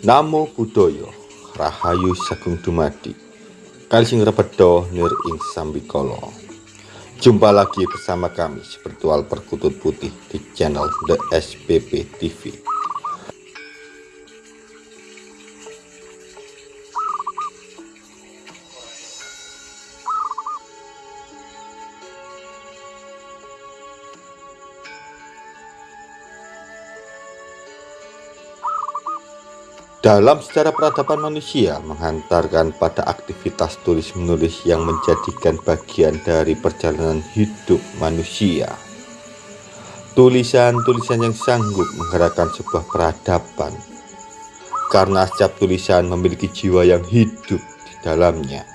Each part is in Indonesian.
Namo Buddhaya Rahayu Sagung Dumadi. Kalising Repedo Nir Ing Sambikolo Jumpa lagi bersama kami Spiritual Perkutut Putih di channel The SPP TV Dalam sejarah peradaban manusia menghantarkan pada aktivitas tulis-menulis yang menjadikan bagian dari perjalanan hidup manusia. Tulisan-tulisan yang sanggup menggerakkan sebuah peradaban karena setiap tulisan memiliki jiwa yang hidup di dalamnya.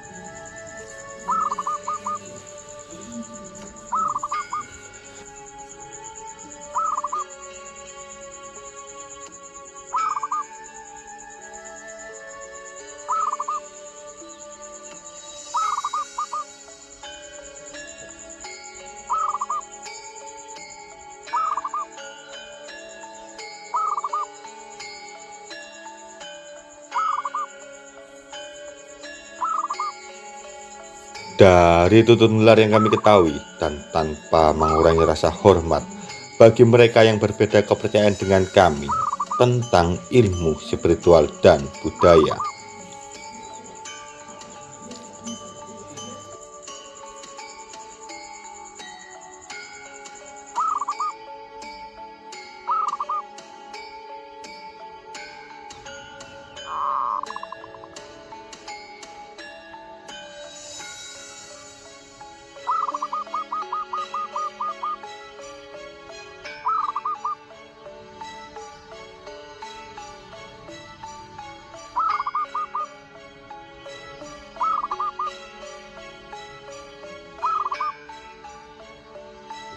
Dari tutur nular yang kami ketahui dan tanpa mengurangi rasa hormat bagi mereka yang berbeda kepercayaan dengan kami tentang ilmu spiritual dan budaya.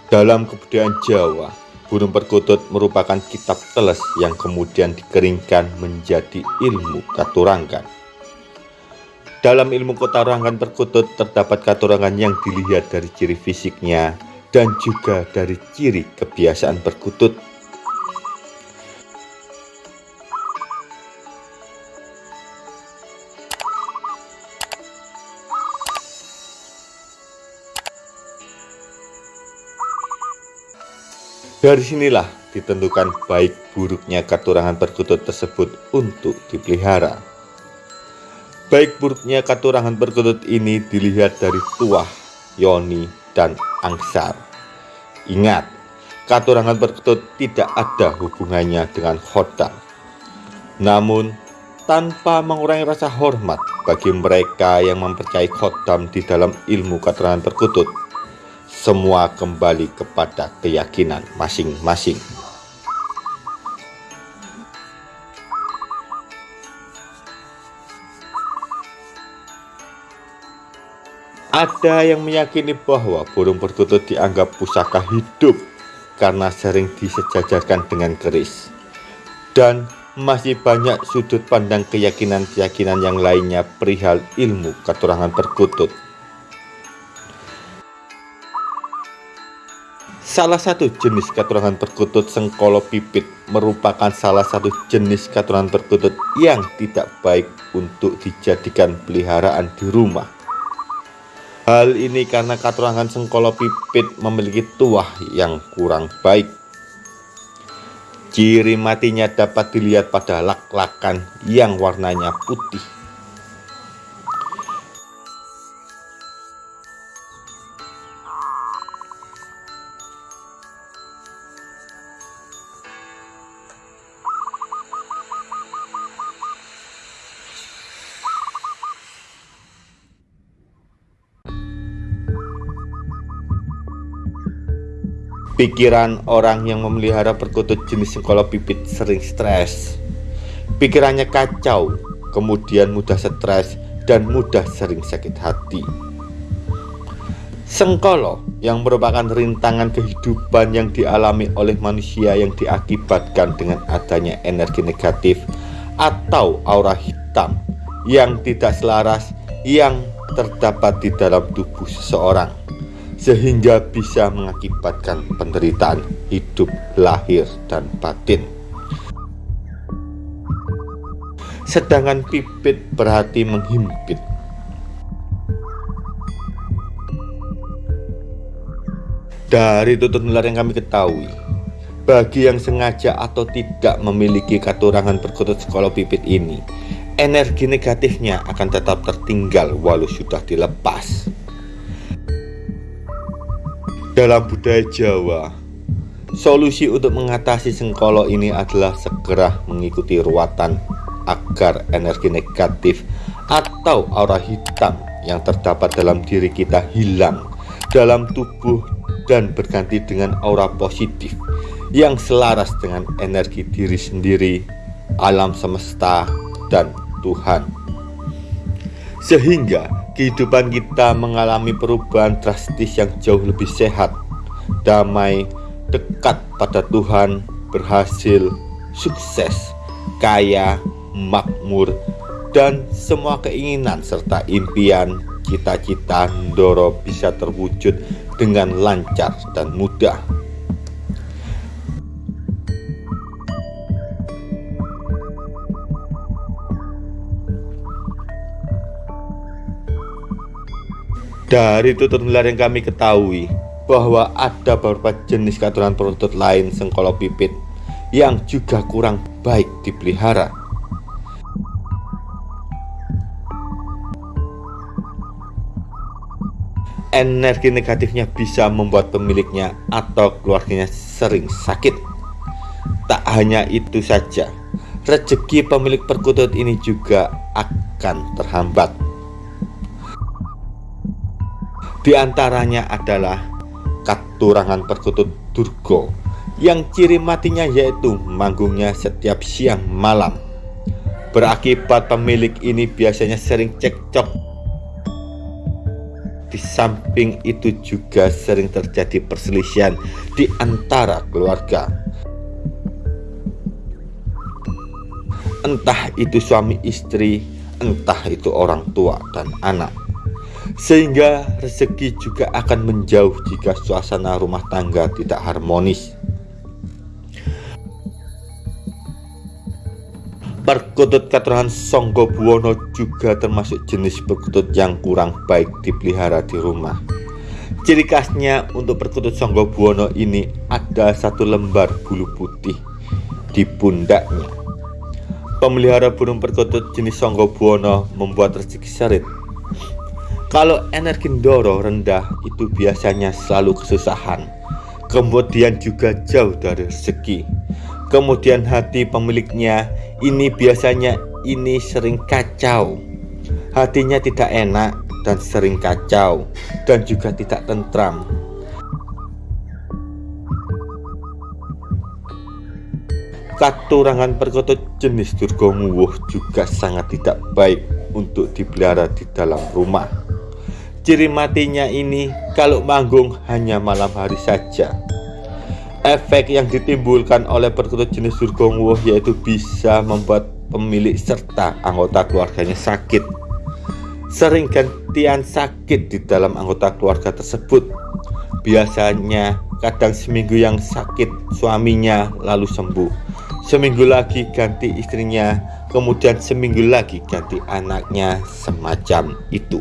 Dalam kebudayaan Jawa, burung perkutut merupakan kitab teles yang kemudian dikeringkan menjadi ilmu katurangan. Dalam ilmu katurangan perkutut terdapat katurangan yang dilihat dari ciri fisiknya dan juga dari ciri kebiasaan perkutut Dari sinilah ditentukan baik buruknya katurangan perkutut tersebut untuk dipelihara. Baik buruknya katurangan perkutut ini dilihat dari tuah, yoni, dan angsar. Ingat, katurangan perkutut tidak ada hubungannya dengan khodam. Namun, tanpa mengurangi rasa hormat bagi mereka yang mempercayai khodam di dalam ilmu katurangan perkutut, semua kembali kepada keyakinan masing-masing. Ada yang meyakini bahwa burung perkutut dianggap pusaka hidup karena sering disejajarkan dengan keris. Dan masih banyak sudut pandang keyakinan-keyakinan yang lainnya perihal ilmu keturangan perkutut. Salah satu jenis katurangan perkutut sengkolo pipit merupakan salah satu jenis katurangan perkutut yang tidak baik untuk dijadikan peliharaan di rumah. Hal ini karena katurangan sengkolo pipit memiliki tuah yang kurang baik. Ciri matinya dapat dilihat pada lak-lakan yang warnanya putih. Pikiran orang yang memelihara perkutut jenis sengkolo pipit sering stres. Pikirannya kacau, kemudian mudah stres dan mudah sering sakit hati. Sengkolo yang merupakan rintangan kehidupan yang dialami oleh manusia yang diakibatkan dengan adanya energi negatif atau aura hitam yang tidak selaras yang terdapat di dalam tubuh seseorang sehingga bisa mengakibatkan penderitaan hidup lahir dan batin. sedangkan pipit berhati menghimpit. Dari tutur nular yang kami ketahui, bagi yang sengaja atau tidak memiliki katurangan perkutut sekolah pipit ini, energi negatifnya akan tetap tertinggal walau sudah dilepas. Dalam budaya Jawa, solusi untuk mengatasi sengkolo ini adalah segera mengikuti ruatan agar energi negatif atau aura hitam yang terdapat dalam diri kita hilang dalam tubuh dan berganti dengan aura positif yang selaras dengan energi diri sendiri, alam semesta, dan Tuhan. Sehingga kehidupan kita mengalami perubahan drastis yang jauh lebih sehat, damai, dekat pada Tuhan, berhasil, sukses, kaya, makmur, dan semua keinginan serta impian, cita-cita Ndoro bisa terwujud dengan lancar dan mudah. Dari tutur nular yang kami ketahui bahwa ada beberapa jenis katuran perutut lain sengkolo pipit yang juga kurang baik dipelihara. energi negatifnya bisa membuat pemiliknya atau keluarganya sering sakit. Tak hanya itu saja, rezeki pemilik perkutut ini juga akan terhambat. Di antaranya adalah katurangan perkutut Durgo yang ciri matinya yaitu manggungnya setiap siang malam. Berakibat pemilik ini biasanya sering cekcok di samping itu juga sering terjadi perselisihan di antara keluarga. Entah itu suami istri, entah itu orang tua dan anak. Sehingga rezeki juga akan menjauh jika suasana rumah tangga tidak harmonis. Perkutut keturunan Songgo Buwono juga termasuk jenis perkutut yang kurang baik dipelihara di rumah. Ciri khasnya untuk perkutut Songgo Buwono ini ada satu lembar bulu putih di pundaknya. Pemelihara burung perkutut jenis Songgo Buwono membuat rezeki serit. Kalau energi Ndoro rendah itu biasanya selalu kesusahan, kemudian juga jauh dari rezeki. Kemudian hati pemiliknya ini biasanya ini sering kacau. Hatinya tidak enak dan sering kacau dan juga tidak tentram. Katurangan perkutut jenis durgonguwuh juga sangat tidak baik untuk dipelihara di dalam rumah. Ciri matinya ini kalau manggung hanya malam hari saja. Efek yang ditimbulkan oleh perkutut jenis durgongwo yaitu bisa membuat pemilik serta anggota keluarganya sakit. Sering gantian sakit di dalam anggota keluarga tersebut. Biasanya kadang seminggu yang sakit suaminya lalu sembuh. Seminggu lagi ganti istrinya kemudian seminggu lagi ganti anaknya semacam itu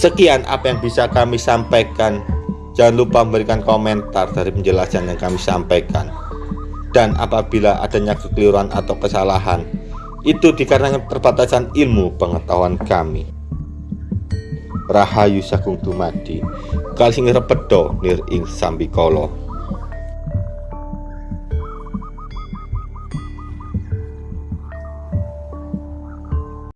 Sekian apa yang bisa kami sampaikan. Jangan lupa memberikan komentar dari penjelasan yang kami sampaikan. Dan apabila adanya kekeliruan atau kesalahan, itu dikarenakan perbatasan ilmu pengetahuan kami. Rahayu Sagung Dumadi, Kalsing Repedo Nir Ing Sambikolo.